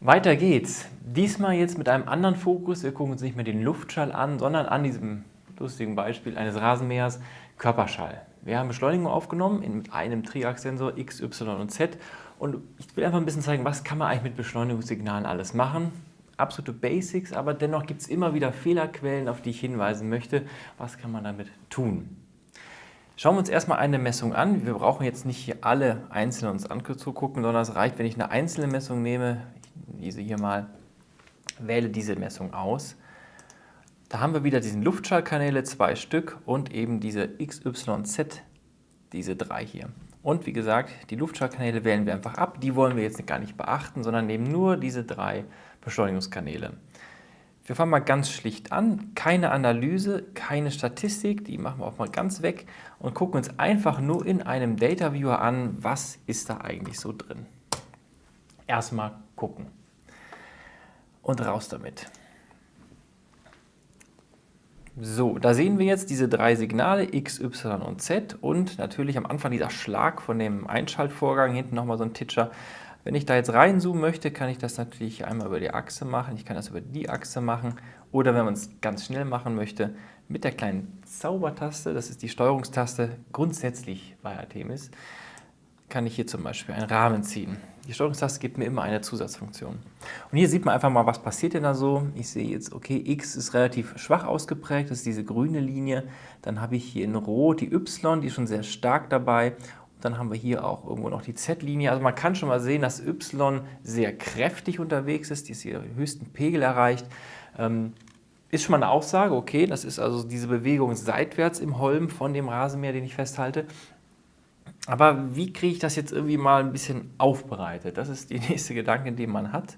Weiter geht's. Diesmal jetzt mit einem anderen Fokus. Wir gucken uns nicht mehr den Luftschall an, sondern an diesem lustigen Beispiel eines Rasenmähers Körperschall. Wir haben Beschleunigung aufgenommen mit einem Triax-Sensor X, Y und Z und ich will einfach ein bisschen zeigen, was kann man eigentlich mit Beschleunigungssignalen alles machen. Absolute Basics, aber dennoch gibt es immer wieder Fehlerquellen, auf die ich hinweisen möchte. Was kann man damit tun? Schauen wir uns erstmal eine Messung an. Wir brauchen jetzt nicht hier alle einzeln uns anzugucken, sondern es reicht, wenn ich eine einzelne Messung nehme. Diese hier mal, wähle diese Messung aus. Da haben wir wieder diesen Luftschallkanäle, zwei Stück und eben diese XYZ, diese drei hier. Und wie gesagt, die Luftschallkanäle wählen wir einfach ab. Die wollen wir jetzt gar nicht beachten, sondern nehmen nur diese drei Beschleunigungskanäle. Wir fangen mal ganz schlicht an, keine Analyse, keine Statistik, die machen wir auch mal ganz weg und gucken uns einfach nur in einem Data Viewer an, was ist da eigentlich so drin. Erstmal gucken und raus damit. So, da sehen wir jetzt diese drei Signale X, Y und Z und natürlich am Anfang dieser Schlag von dem Einschaltvorgang, hinten nochmal so ein Titscher. Wenn ich da jetzt reinzoomen möchte, kann ich das natürlich einmal über die Achse machen, ich kann das über die Achse machen oder wenn man es ganz schnell machen möchte, mit der kleinen Zaubertaste, das ist die Steuerungstaste, grundsätzlich bei Artemis, kann ich hier zum Beispiel einen Rahmen ziehen. Die Steuerungstaste gibt mir immer eine Zusatzfunktion. Und hier sieht man einfach mal, was passiert denn da so. Ich sehe jetzt, okay, X ist relativ schwach ausgeprägt, das ist diese grüne Linie. Dann habe ich hier in Rot die Y, die ist schon sehr stark dabei. Und dann haben wir hier auch irgendwo noch die Z-Linie. Also man kann schon mal sehen, dass Y sehr kräftig unterwegs ist, die ist hier höchsten Pegel erreicht. Ähm, ist schon mal eine Aussage, okay, das ist also diese Bewegung seitwärts im Holm von dem Rasenmäher, den ich festhalte. Aber wie kriege ich das jetzt irgendwie mal ein bisschen aufbereitet? Das ist die nächste Gedanke, den man hat.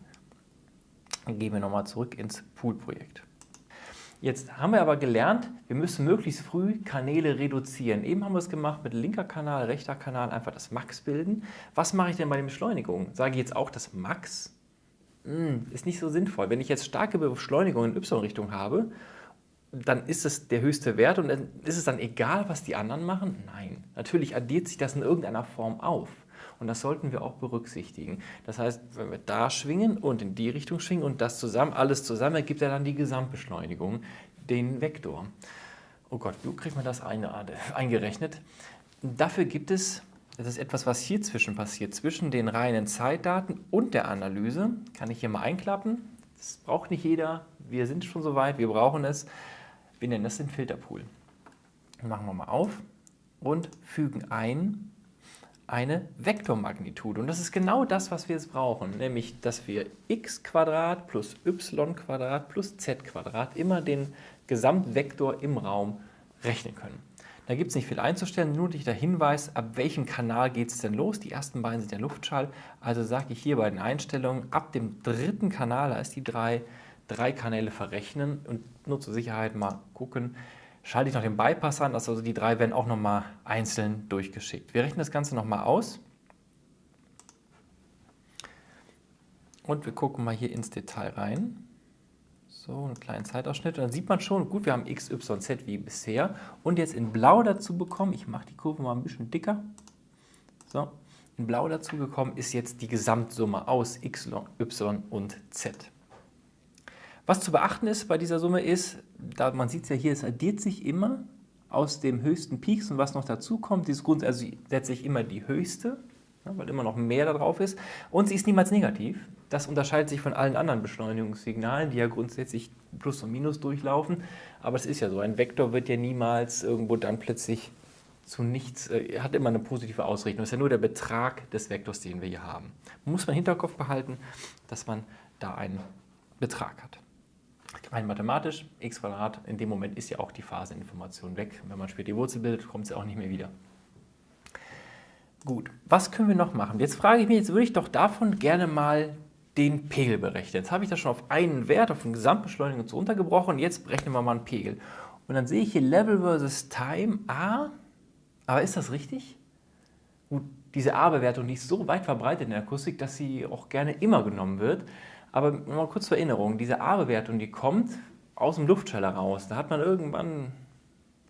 Dann gehen wir nochmal zurück ins Pool-Projekt. Jetzt haben wir aber gelernt, wir müssen möglichst früh Kanäle reduzieren. Eben haben wir es gemacht mit linker Kanal, rechter Kanal, einfach das Max bilden. Was mache ich denn bei den Beschleunigungen? Sage ich jetzt auch das Max? Hm, ist nicht so sinnvoll. Wenn ich jetzt starke Beschleunigung in Y-Richtung habe dann ist es der höchste Wert und ist es dann egal, was die anderen machen? Nein, natürlich addiert sich das in irgendeiner Form auf. Und das sollten wir auch berücksichtigen. Das heißt, wenn wir da schwingen und in die Richtung schwingen und das zusammen, alles zusammen, ergibt ja dann die Gesamtbeschleunigung, den Vektor. Oh Gott, wie kriegt man das eingerechnet? Dafür gibt es, das ist etwas, was hier zwischen passiert, zwischen den reinen Zeitdaten und der Analyse. Kann ich hier mal einklappen. Das braucht nicht jeder. Wir sind schon so weit, wir brauchen es. Wir nennen das den Filterpool. Machen wir mal auf und fügen ein eine Vektormagnitude. Und das ist genau das, was wir jetzt brauchen, nämlich, dass wir x plus y plus z immer den Gesamtvektor im Raum rechnen können. Da gibt es nicht viel einzustellen, nur der Hinweis, ab welchem Kanal geht es denn los. Die ersten beiden sind der Luftschall, also sage ich hier bei den Einstellungen, ab dem dritten Kanal, da ist die 3, drei Kanäle verrechnen und nur zur Sicherheit mal gucken, schalte ich noch den Bypass an, also die drei werden auch nochmal einzeln durchgeschickt. Wir rechnen das Ganze nochmal aus und wir gucken mal hier ins Detail rein. So, einen kleinen Zeitausschnitt und dann sieht man schon, gut, wir haben x, y, z wie bisher und jetzt in blau dazu bekommen, ich mache die Kurve mal ein bisschen dicker, so, in blau dazu gekommen ist jetzt die Gesamtsumme aus x, y und z. Was zu beachten ist bei dieser Summe ist, da man sieht es ja hier, es addiert sich immer aus dem höchsten Peaks und was noch dazu kommt, dieses Grund, also letztlich immer die höchste, weil immer noch mehr da drauf ist und sie ist niemals negativ. Das unterscheidet sich von allen anderen Beschleunigungssignalen, die ja grundsätzlich Plus und Minus durchlaufen, aber es ist ja so, ein Vektor wird ja niemals irgendwo dann plötzlich zu nichts, äh, hat immer eine positive Ausrichtung. Das ist ja nur der Betrag des Vektors, den wir hier haben. Muss man im Hinterkopf behalten, dass man da einen Betrag hat rein mathematisch, x Quadrat, in dem Moment ist ja auch die Phaseninformation weg. Wenn man später die Wurzel bildet, kommt sie auch nicht mehr wieder. Gut, was können wir noch machen? Jetzt frage ich mich, jetzt würde ich doch davon gerne mal den Pegel berechnen. Jetzt habe ich das schon auf einen Wert, auf den Gesamtbeschleunigung so untergebrochen. Jetzt berechnen wir mal einen Pegel. Und dann sehe ich hier Level versus Time A. Aber ist das richtig? Gut, diese A-Bewertung, die ist so weit verbreitet in der Akustik, dass sie auch gerne immer genommen wird. Aber mal kurz zur Erinnerung, diese A-Bewertung, die kommt aus dem Luftschall heraus. Da hat man irgendwann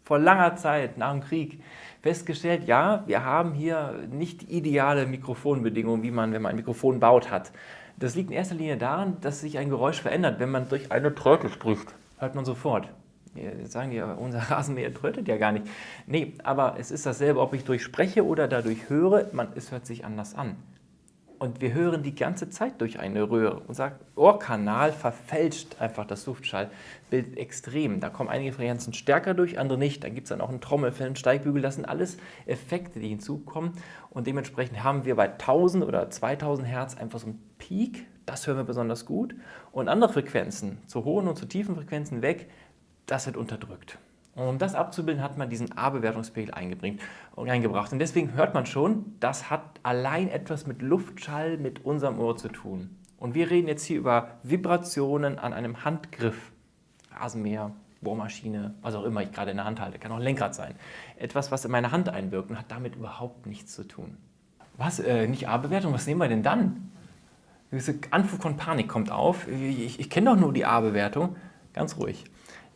vor langer Zeit nach dem Krieg festgestellt, ja, wir haben hier nicht ideale Mikrofonbedingungen, wie man, wenn man ein Mikrofon baut, hat. Das liegt in erster Linie daran, dass sich ein Geräusch verändert, wenn man durch eine Tröte spricht. Hört man sofort. Jetzt sagen die, unser Rasenmäher trötet ja gar nicht. Nee, aber es ist dasselbe, ob ich durchspreche oder dadurch höre, man, es hört sich anders an. Und wir hören die ganze Zeit durch eine Röhre. Unser Ohrkanal verfälscht einfach das Luftschallbild extrem. Da kommen einige Frequenzen stärker durch, andere nicht. Dann gibt es dann auch einen Trommelfell, einen Steigbügel. Das sind alles Effekte, die hinzukommen. Und dementsprechend haben wir bei 1000 oder 2000 Hertz einfach so einen Peak. Das hören wir besonders gut. Und andere Frequenzen, zu hohen und zu tiefen Frequenzen weg, das wird unterdrückt. Und um das abzubilden, hat man diesen A-Bewertungspegel eingebracht. Und deswegen hört man schon, das hat allein etwas mit Luftschall mit unserem Ohr zu tun. Und wir reden jetzt hier über Vibrationen an einem Handgriff, Rasenmäher, Bohrmaschine, was auch immer ich gerade in der Hand halte, kann auch Lenkrad sein. Etwas, was in meine Hand einwirkt und hat damit überhaupt nichts zu tun. Was, äh, nicht A-Bewertung, was nehmen wir denn dann? Diese Anflug von Panik kommt auf. Ich, ich kenne doch nur die A-Bewertung. Ganz ruhig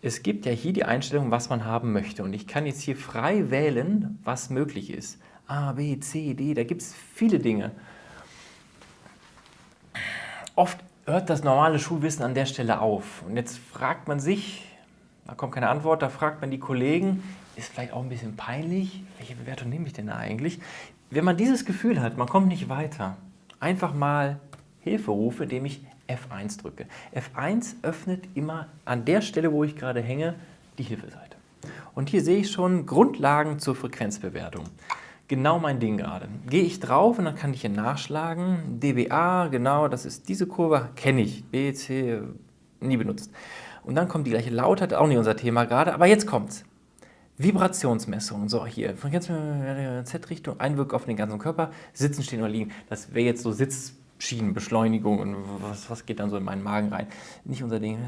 es gibt ja hier die Einstellung, was man haben möchte. Und ich kann jetzt hier frei wählen, was möglich ist. A, B, C, D, da gibt es viele Dinge. Oft hört das normale Schulwissen an der Stelle auf. Und jetzt fragt man sich, da kommt keine Antwort, da fragt man die Kollegen, ist vielleicht auch ein bisschen peinlich, welche Bewertung nehme ich denn da eigentlich? Wenn man dieses Gefühl hat, man kommt nicht weiter, einfach mal Hilfe rufe, indem ich F1 drücke. F1 öffnet immer an der Stelle, wo ich gerade hänge, die Hilfeseite. Und hier sehe ich schon Grundlagen zur Frequenzbewertung. Genau mein Ding gerade. Gehe ich drauf und dann kann ich hier nachschlagen. dBA, genau, das ist diese Kurve, kenne ich. B, C, nie benutzt. Und dann kommt die gleiche Lautheit, auch nicht unser Thema gerade, aber jetzt kommt's. Vibrationsmessung, so hier, Frequenz, Z-Richtung, Einwirkung auf den ganzen Körper, sitzen, stehen oder liegen. Das wäre jetzt so Sitz, Schienenbeschleunigung und was, was geht dann so in meinen Magen rein. Nicht unser Ding,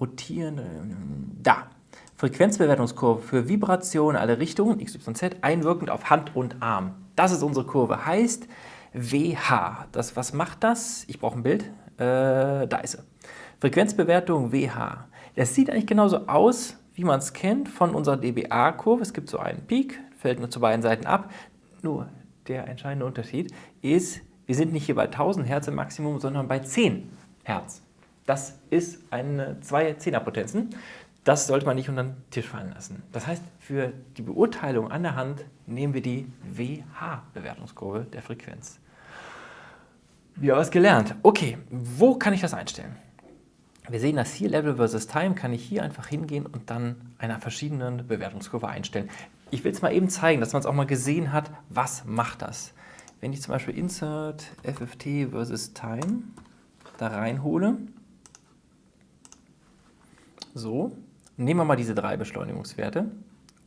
rotieren, da. Frequenzbewertungskurve für Vibration alle Richtungen, XYZ, einwirkend auf Hand und Arm. Das ist unsere Kurve, heißt WH. Das, was macht das? Ich brauche ein Bild. Äh, da ist sie. Frequenzbewertung WH. Das sieht eigentlich genauso aus, wie man es kennt von unserer dBA-Kurve. Es gibt so einen Peak, fällt nur zu beiden Seiten ab. Nur der entscheidende Unterschied ist, wir sind nicht hier bei 1000 Hertz im Maximum, sondern bei 10 Hertz. Das ist eine zwei Zehnerpotenzen. Das sollte man nicht unter den Tisch fallen lassen. Das heißt, für die Beurteilung an der Hand nehmen wir die WH-Bewertungskurve der Frequenz. Wir haben was gelernt. Okay, wo kann ich das einstellen? Wir sehen das hier, Level versus Time, kann ich hier einfach hingehen und dann einer verschiedenen Bewertungskurve einstellen. Ich will es mal eben zeigen, dass man es auch mal gesehen hat, was macht das. Wenn ich zum Beispiel Insert FFT versus Time da reinhole, so, nehmen wir mal diese drei Beschleunigungswerte.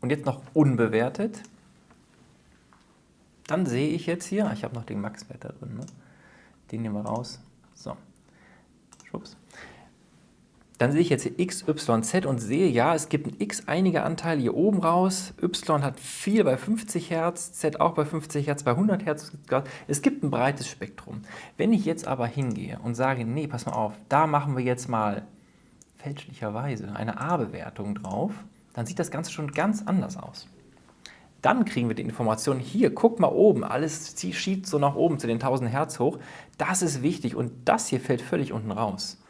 Und jetzt noch unbewertet, dann sehe ich jetzt hier, ich habe noch den Max-Wert da drin, ne? den nehmen wir raus, so, schwupps, dann sehe ich jetzt hier x, y, z und sehe, ja, es gibt ein x einige Anteile hier oben raus. y hat viel bei 50 Hertz, z auch bei 50 Hertz, bei 100 Hertz. Es gibt ein breites Spektrum. Wenn ich jetzt aber hingehe und sage, nee, pass mal auf, da machen wir jetzt mal fälschlicherweise eine A-Bewertung drauf, dann sieht das Ganze schon ganz anders aus. Dann kriegen wir die Information, hier, guck mal oben, alles schiebt so nach oben zu den 1000 Hertz hoch. Das ist wichtig und das hier fällt völlig unten raus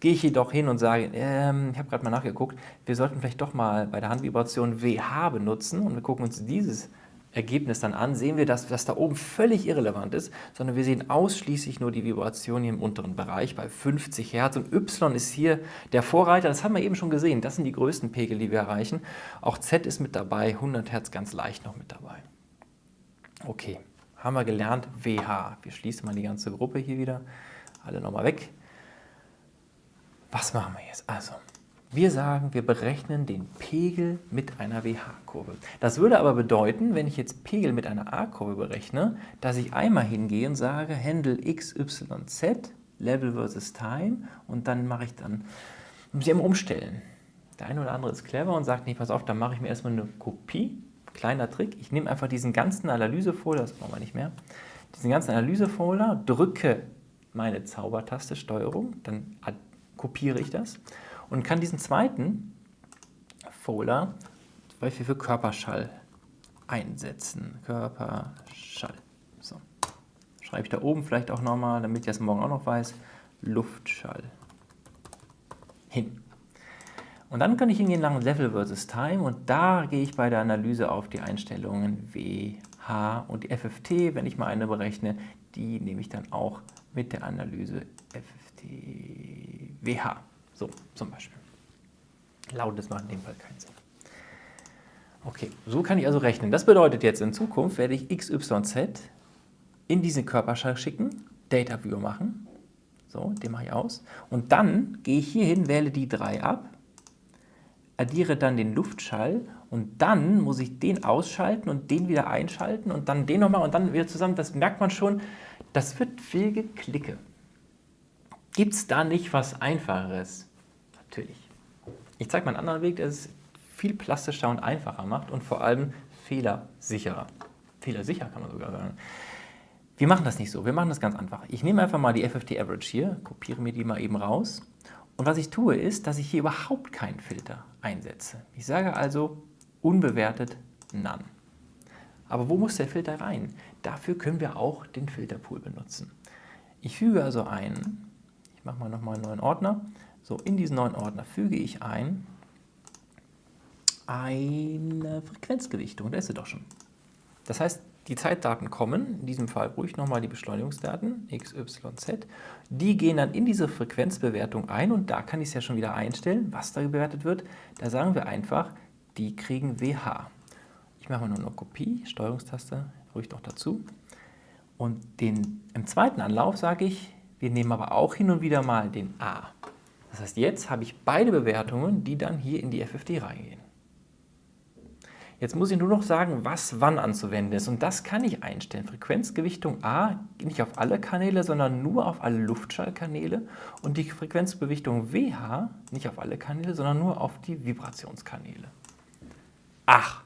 gehe ich jedoch hin und sage, ähm, ich habe gerade mal nachgeguckt, wir sollten vielleicht doch mal bei der Handvibration WH benutzen und wir gucken uns dieses Ergebnis dann an, sehen wir, dass das da oben völlig irrelevant ist, sondern wir sehen ausschließlich nur die Vibration hier im unteren Bereich bei 50 Hertz und Y ist hier der Vorreiter, das haben wir eben schon gesehen, das sind die größten Pegel, die wir erreichen. Auch Z ist mit dabei, 100 Hertz ganz leicht noch mit dabei. Okay, haben wir gelernt, WH. Wir schließen mal die ganze Gruppe hier wieder, alle nochmal weg. Was machen wir jetzt? Also, wir sagen, wir berechnen den Pegel mit einer WH-Kurve. Das würde aber bedeuten, wenn ich jetzt Pegel mit einer A-Kurve berechne, dass ich einmal hingehe und sage, Händel x, y, z, Level versus Time und dann mache ich dann, muss ich immer umstellen. Der eine oder andere ist clever und sagt, nee, pass auf, dann mache ich mir erstmal eine Kopie. Kleiner Trick, ich nehme einfach diesen ganzen Analysefolder, das brauchen wir nicht mehr, diesen ganzen Analysefolder, drücke meine Zaubertaste Steuerung, dann kopiere ich das und kann diesen zweiten Folder Beispiel für Körperschall einsetzen. Körperschall. So. Schreibe ich da oben vielleicht auch nochmal, damit ich das morgen auch noch weiß. Luftschall. Hin. Und dann kann ich hingehen nach Level versus Time und da gehe ich bei der Analyse auf die Einstellungen WH und die FFT, wenn ich mal eine berechne, die nehme ich dann auch mit der Analyse FFT WH. So, zum Beispiel. Lautes macht in dem Fall keinen Sinn. Okay, so kann ich also rechnen. Das bedeutet jetzt in Zukunft werde ich XYZ in diesen Körperschall schicken, Data View machen, so, den mache ich aus, und dann gehe ich hier hin, wähle die 3 ab, addiere dann den Luftschall und dann muss ich den ausschalten und den wieder einschalten und dann den nochmal und dann wieder zusammen. Das merkt man schon, das wird viel Geklicke. Gibt es da nicht was Einfacheres? Natürlich. Ich zeige mal einen anderen Weg, der es viel plastischer und einfacher macht und vor allem fehlersicherer. Fehlersicher kann man sogar sagen. Wir machen das nicht so, wir machen das ganz einfach. Ich nehme einfach mal die FFT Average hier, kopiere mir die mal eben raus und was ich tue ist, dass ich hier überhaupt keinen Filter einsetze. Ich sage also unbewertet None. Aber wo muss der Filter rein? Dafür können wir auch den Filterpool benutzen. Ich füge also ein, mache mal nochmal einen neuen Ordner, so in diesen neuen Ordner füge ich ein eine Frequenzgewichtung, da ist sie doch schon. Das heißt, die Zeitdaten kommen, in diesem Fall ruhig nochmal die Beschleunigungsdaten, x, y, z, die gehen dann in diese Frequenzbewertung ein und da kann ich es ja schon wieder einstellen, was da bewertet wird. Da sagen wir einfach, die kriegen WH. Ich mache mal nur eine Kopie, Steuerungstaste, ruhig noch dazu. Und den, im zweiten Anlauf sage ich, wir nehmen aber auch hin und wieder mal den A. Das heißt, jetzt habe ich beide Bewertungen, die dann hier in die FFD reingehen. Jetzt muss ich nur noch sagen, was wann anzuwenden ist. Und das kann ich einstellen. Frequenzgewichtung A nicht auf alle Kanäle, sondern nur auf alle Luftschallkanäle. Und die Frequenzgewichtung WH nicht auf alle Kanäle, sondern nur auf die Vibrationskanäle. Ach!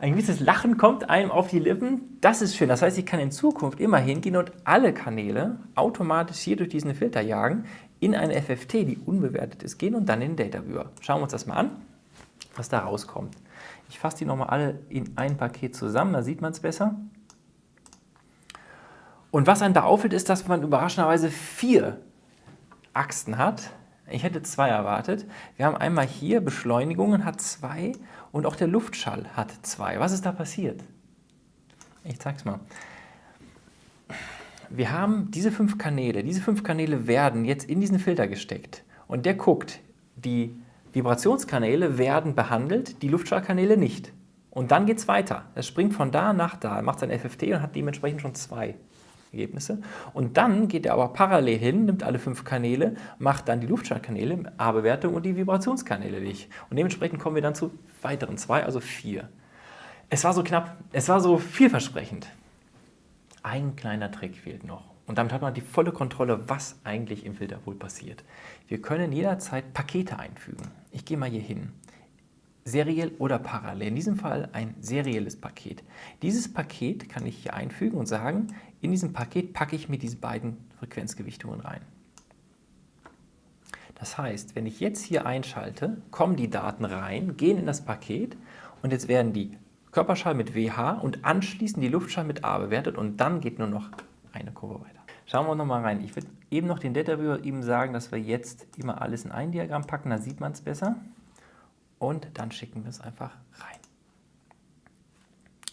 Ein gewisses Lachen kommt einem auf die Lippen. Das ist schön. Das heißt, ich kann in Zukunft immer hingehen und alle Kanäle automatisch hier durch diesen Filter jagen, in eine FFT, die unbewertet ist, gehen und dann in den Data Viewer. Schauen wir uns das mal an was da rauskommt. Ich fasse die nochmal alle in ein Paket zusammen, da sieht man es besser. Und was einem da auffällt, ist, dass man überraschenderweise vier Achsen hat. Ich hätte zwei erwartet. Wir haben einmal hier Beschleunigungen hat zwei und auch der Luftschall hat zwei. Was ist da passiert? Ich zeige es mal. Wir haben diese fünf Kanäle. Diese fünf Kanäle werden jetzt in diesen Filter gesteckt. Und der guckt die Vibrationskanäle werden behandelt, die Luftschallkanäle nicht. Und dann geht es weiter. Es springt von da nach da, er macht sein FFT und hat dementsprechend schon zwei Ergebnisse. Und dann geht er aber parallel hin, nimmt alle fünf Kanäle, macht dann die Luftschallkanäle, A-Bewertung und die Vibrationskanäle nicht. Und dementsprechend kommen wir dann zu weiteren zwei, also vier. Es war so knapp, es war so vielversprechend. Ein kleiner Trick fehlt noch. Und damit hat man die volle Kontrolle, was eigentlich im Filterpool passiert. Wir können jederzeit Pakete einfügen. Ich gehe mal hier hin. Seriell oder parallel. In diesem Fall ein serielles Paket. Dieses Paket kann ich hier einfügen und sagen, in diesem Paket packe ich mir diese beiden Frequenzgewichtungen rein. Das heißt, wenn ich jetzt hier einschalte, kommen die Daten rein, gehen in das Paket und jetzt werden die Körperschall mit WH und anschließend die Luftschall mit A bewertet und dann geht nur noch eine Kurve weiter. Schauen wir nochmal rein. Ich würde eben noch den Data Viewer eben sagen, dass wir jetzt immer alles in ein Diagramm packen, da sieht man es besser. Und dann schicken wir es einfach rein.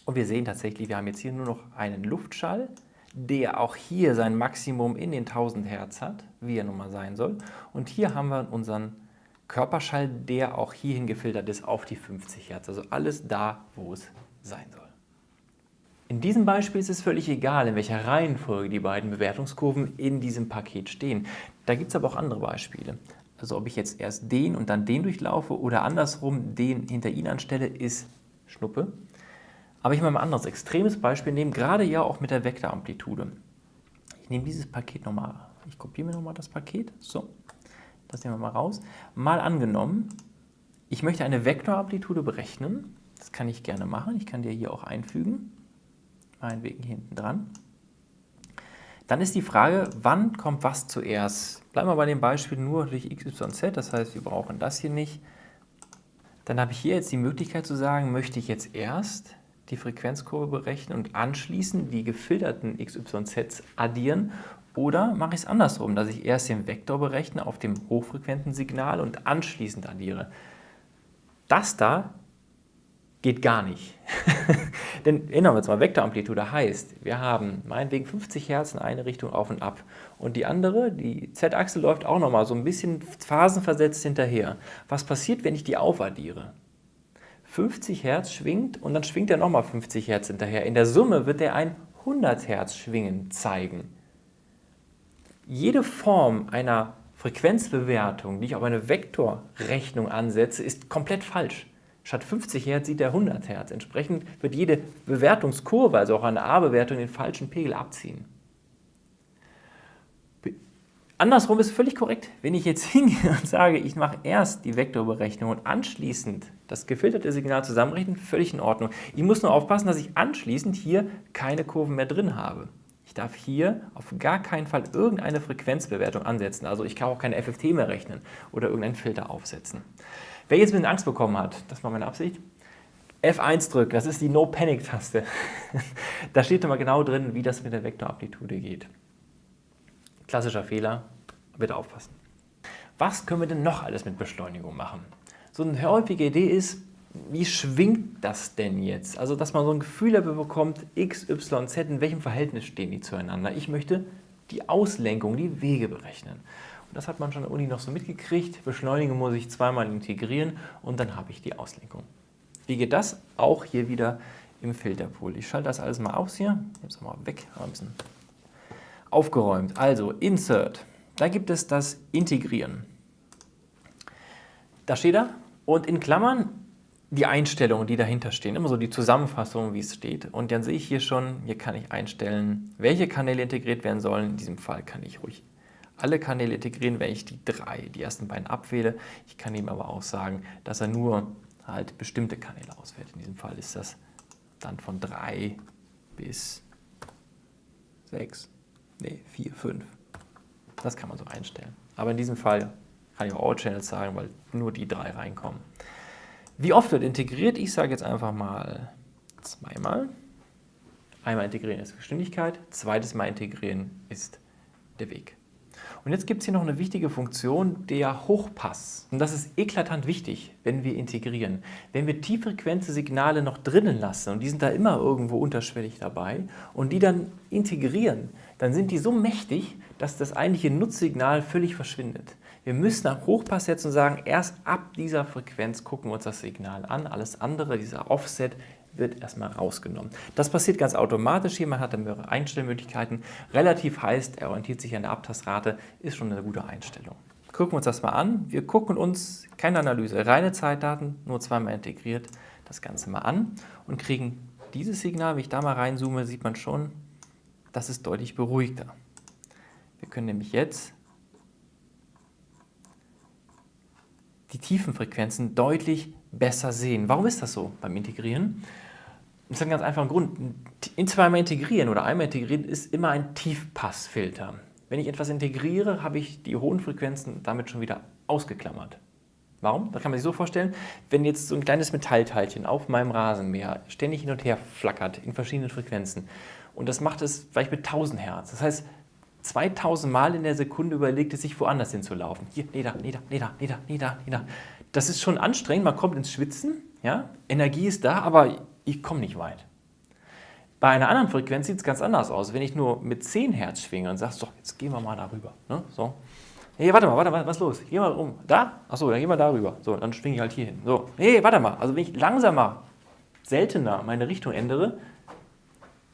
Und wir sehen tatsächlich, wir haben jetzt hier nur noch einen Luftschall, der auch hier sein Maximum in den 1000 Hertz hat, wie er nun mal sein soll. Und hier haben wir unseren Körperschall, der auch hierhin gefiltert ist auf die 50 Hertz. Also alles da, wo es sein soll. In diesem Beispiel ist es völlig egal, in welcher Reihenfolge die beiden Bewertungskurven in diesem Paket stehen. Da gibt es aber auch andere Beispiele. Also ob ich jetzt erst den und dann den durchlaufe oder andersrum den hinter ihn anstelle, ist Schnuppe. Aber ich will mal ein anderes extremes Beispiel nehmen, gerade ja auch mit der Vektoramplitude. Ich nehme dieses Paket nochmal, ich kopiere mir nochmal das Paket, so, das nehmen wir mal raus. Mal angenommen, ich möchte eine Vektoramplitude berechnen, das kann ich gerne machen, ich kann die hier auch einfügen meinetwegen hinten dran. Dann ist die Frage, wann kommt was zuerst? Bleiben wir bei dem Beispiel nur durch x, y, z, das heißt, wir brauchen das hier nicht. Dann habe ich hier jetzt die Möglichkeit zu sagen, möchte ich jetzt erst die Frequenzkurve berechnen und anschließend die gefilterten XYZ addieren oder mache ich es andersrum, dass ich erst den Vektor berechne auf dem hochfrequenten Signal und anschließend addiere. Das da geht gar nicht. Denn erinnern wir uns mal, Vektoramplitude heißt, wir haben meinetwegen 50 Hertz in eine Richtung auf und ab. Und die andere, die Z-Achse, läuft auch nochmal so ein bisschen phasenversetzt hinterher. Was passiert, wenn ich die aufaddiere? 50 Hertz schwingt und dann schwingt er nochmal 50 Hertz hinterher. In der Summe wird er ein 100 Hertz Schwingen zeigen. Jede Form einer Frequenzbewertung, die ich auf eine Vektorrechnung ansetze, ist komplett falsch. Statt 50 Hertz sieht er 100 Hertz. Entsprechend wird jede Bewertungskurve, also auch eine A-Bewertung, den falschen Pegel abziehen. Andersrum ist völlig korrekt. Wenn ich jetzt hingehe und sage, ich mache erst die Vektorberechnung und anschließend das gefilterte Signal zusammenrechnen, völlig in Ordnung. Ich muss nur aufpassen, dass ich anschließend hier keine Kurven mehr drin habe. Ich darf hier auf gar keinen Fall irgendeine Frequenzbewertung ansetzen. Also ich kann auch keine FFT mehr rechnen oder irgendeinen Filter aufsetzen. Wer jetzt ein bisschen Angst bekommen hat, das war meine Absicht, F1 drücken, das ist die No-Panic-Taste. da steht immer genau drin, wie das mit der Vektoramplitude geht. Klassischer Fehler, bitte aufpassen. Was können wir denn noch alles mit Beschleunigung machen? So eine häufige Idee ist, wie schwingt das denn jetzt? Also, dass man so ein Gefühl dafür bekommt, x, y, z, in welchem Verhältnis stehen die zueinander. Ich möchte die Auslenkung, die Wege berechnen. Und das hat man schon an der Uni noch so mitgekriegt. Beschleunigung muss ich zweimal integrieren und dann habe ich die Auslenkung. Wie geht das? Auch hier wieder im Filterpool. Ich schalte das alles mal aus hier. Ich nehme es mal weg, ein bisschen aufgeräumt. Also Insert, da gibt es das Integrieren. Da steht er und in Klammern die Einstellungen, die dahinter stehen, immer so die Zusammenfassung, wie es steht. Und dann sehe ich hier schon, hier kann ich einstellen, welche Kanäle integriert werden sollen. In diesem Fall kann ich ruhig alle Kanäle integrieren, wenn ich die drei, die ersten beiden abwähle. Ich kann ihm aber auch sagen, dass er nur halt bestimmte Kanäle auswählt. In diesem Fall ist das dann von drei bis sechs. Nee, 4, 5. Das kann man so einstellen. Aber in diesem Fall kann ich auch All Channels sagen, weil nur die drei reinkommen. Wie oft wird integriert? Ich sage jetzt einfach mal zweimal. Einmal integrieren ist Geschwindigkeit, zweites Mal integrieren ist der Weg. Und jetzt gibt es hier noch eine wichtige Funktion, der Hochpass. Und das ist eklatant wichtig, wenn wir integrieren. Wenn wir tieffrequente Signale noch drinnen lassen, und die sind da immer irgendwo unterschwellig dabei, und die dann integrieren, dann sind die so mächtig, dass das eigentliche Nutzsignal völlig verschwindet. Wir müssen einen Hochpass setzen und sagen, erst ab dieser Frequenz gucken wir uns das Signal an. Alles andere, dieser Offset, wird erstmal rausgenommen. Das passiert ganz automatisch hier, man hat dann mehrere Einstellmöglichkeiten. Relativ heißt, er orientiert sich an der Abtastrate, ist schon eine gute Einstellung. Gucken wir uns das mal an. Wir gucken uns, keine Analyse, reine Zeitdaten, nur zweimal integriert, das Ganze mal an und kriegen dieses Signal, wenn ich da mal reinzoome, sieht man schon, das ist deutlich beruhigter. Wir können nämlich jetzt die tiefen Frequenzen deutlich besser sehen. Warum ist das so beim Integrieren? Das ist ein ganz einfacher Grund. In zweimal integrieren oder einmal integrieren ist immer ein Tiefpassfilter. Wenn ich etwas integriere, habe ich die hohen Frequenzen damit schon wieder ausgeklammert. Warum? Das kann man sich so vorstellen, wenn jetzt so ein kleines Metallteilchen auf meinem Rasenmäher ständig hin und her flackert in verschiedenen Frequenzen und das macht es vielleicht mit 1000 Hertz. Das heißt, 2000 Mal in der Sekunde überlegt es sich, woanders hinzulaufen. Hier, nee, da, nee, da, nee, da. Das ist schon anstrengend, man kommt ins Schwitzen, ja? Energie ist da, aber ich komme nicht weit. Bei einer anderen Frequenz sieht es ganz anders aus. Wenn ich nur mit 10 Hertz schwinge und sagst, so, jetzt gehen wir mal darüber. Ne? So. Hey, warte mal, warte mal, was ist los? Geh mal um. Da? Achso, dann geh mal darüber. So, dann schwinge ich halt hier hin. So, hey, warte mal. Also wenn ich langsamer, seltener meine Richtung ändere,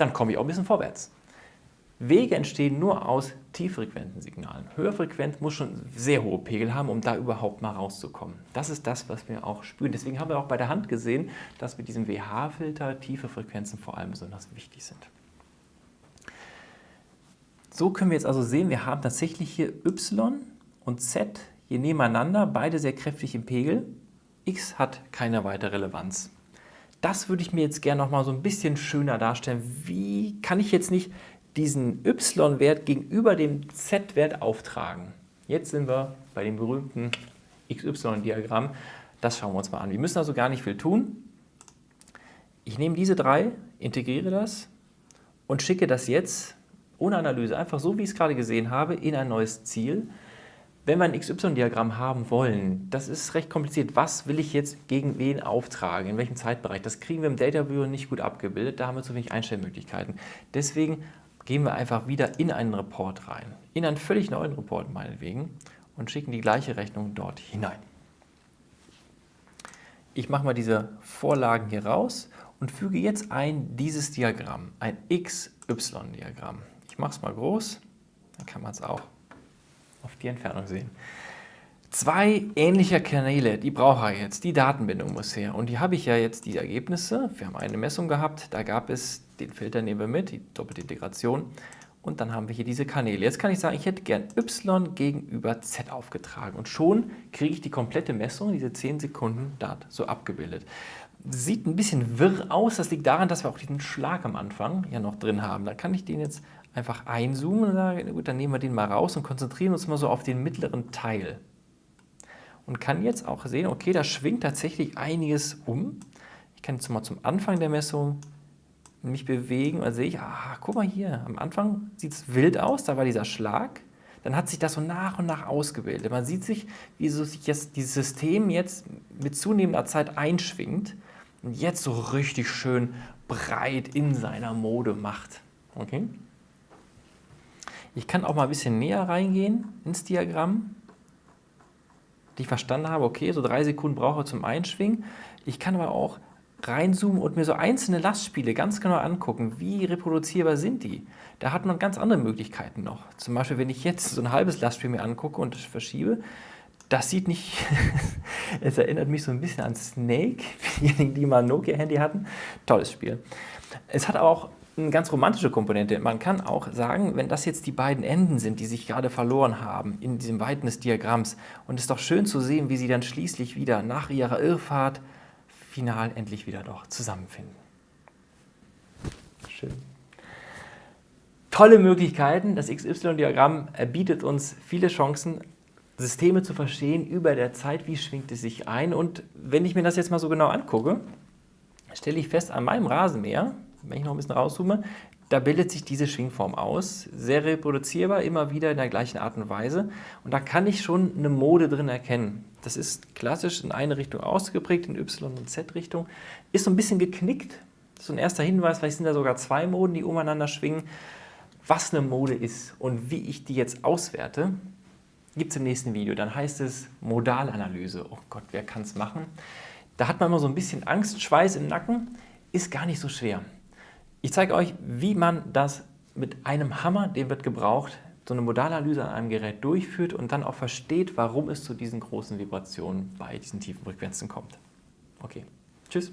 dann komme ich auch ein bisschen vorwärts. Wege entstehen nur aus tieffrequenten Signalen. Höherfrequent muss schon sehr hohe Pegel haben, um da überhaupt mal rauszukommen. Das ist das, was wir auch spüren. Deswegen haben wir auch bei der Hand gesehen, dass mit diesem WH-Filter tiefe Frequenzen vor allem besonders wichtig sind. So können wir jetzt also sehen, wir haben tatsächlich hier Y und Z hier nebeneinander, beide sehr kräftig im Pegel. X hat keine weitere Relevanz. Das würde ich mir jetzt gerne noch mal so ein bisschen schöner darstellen. Wie kann ich jetzt nicht diesen y-Wert gegenüber dem z-Wert auftragen. Jetzt sind wir bei dem berühmten XY-Diagramm. Das schauen wir uns mal an. Wir müssen also gar nicht viel tun. Ich nehme diese drei, integriere das und schicke das jetzt ohne Analyse, einfach so, wie ich es gerade gesehen habe, in ein neues Ziel. Wenn wir ein XY-Diagramm haben wollen, das ist recht kompliziert. Was will ich jetzt gegen wen auftragen, in welchem Zeitbereich? Das kriegen wir im Data Viewer nicht gut abgebildet, da haben wir zu wenig Einstellmöglichkeiten. Deswegen gehen wir einfach wieder in einen Report rein, in einen völlig neuen Report meinetwegen und schicken die gleiche Rechnung dort hinein. Ich mache mal diese Vorlagen hier raus und füge jetzt ein dieses Diagramm, ein XY-Diagramm. Ich mache es mal groß, dann kann man es auch auf die Entfernung sehen. Zwei ähnliche Kanäle, die brauche ich jetzt, die Datenbindung muss her. Und hier habe ich ja jetzt die Ergebnisse. Wir haben eine Messung gehabt, da gab es, den Filter nehmen wir mit, die doppelte Integration. Und dann haben wir hier diese Kanäle. Jetzt kann ich sagen, ich hätte gern y gegenüber z aufgetragen. Und schon kriege ich die komplette Messung, diese 10 Sekunden, dort so abgebildet. Sieht ein bisschen wirr aus. Das liegt daran, dass wir auch diesen Schlag am Anfang ja noch drin haben. Da kann ich den jetzt einfach einzoomen und sagen, gut, dann nehmen wir den mal raus und konzentrieren uns mal so auf den mittleren Teil. Und kann jetzt auch sehen, okay, da schwingt tatsächlich einiges um. Ich kann jetzt mal zum Anfang der Messung mich bewegen und dann sehe ich, ah, guck mal hier, am Anfang sieht es wild aus, da war dieser Schlag. Dann hat sich das so nach und nach ausgebildet. Man sieht sich, wie so sich jetzt dieses System jetzt mit zunehmender Zeit einschwingt und jetzt so richtig schön breit in seiner Mode macht. Okay? Ich kann auch mal ein bisschen näher reingehen ins Diagramm, die ich verstanden habe, okay, so drei Sekunden brauche ich zum Einschwingen. Ich kann aber auch reinzoomen und mir so einzelne Lastspiele ganz genau angucken, wie reproduzierbar sind die. Da hat man ganz andere Möglichkeiten noch. Zum Beispiel, wenn ich jetzt so ein halbes Lastspiel mir angucke und verschiebe, das sieht nicht, es erinnert mich so ein bisschen an Snake, diejenigen, die mal ein Nokia-Handy hatten. Tolles Spiel. Es hat auch eine ganz romantische Komponente. Man kann auch sagen, wenn das jetzt die beiden Enden sind, die sich gerade verloren haben in diesem Weiten des Diagramms, und es ist doch schön zu sehen, wie sie dann schließlich wieder nach ihrer Irrfahrt final endlich wieder doch zusammenfinden. Schön. Tolle Möglichkeiten. Das XY-Diagramm bietet uns viele Chancen, Systeme zu verstehen über der Zeit, wie schwingt es sich ein. Und wenn ich mir das jetzt mal so genau angucke, stelle ich fest, an meinem Rasenmäher, wenn ich noch ein bisschen rauszoome, da bildet sich diese Schwingform aus, sehr reproduzierbar, immer wieder in der gleichen Art und Weise. Und da kann ich schon eine Mode drin erkennen. Das ist klassisch in eine Richtung ausgeprägt, in Y- und Z-Richtung. Ist so ein bisschen geknickt. So ein erster Hinweis, vielleicht sind da sogar zwei Moden, die umeinander schwingen. Was eine Mode ist und wie ich die jetzt auswerte, gibt es im nächsten Video. Dann heißt es Modalanalyse. Oh Gott, wer kann es machen? Da hat man immer so ein bisschen Angst, Schweiß im Nacken. Ist gar nicht so schwer. Ich zeige euch, wie man das mit einem Hammer, den wird gebraucht, so eine Modalanalyse an einem Gerät durchführt und dann auch versteht, warum es zu diesen großen Vibrationen bei diesen tiefen Frequenzen kommt. Okay, tschüss.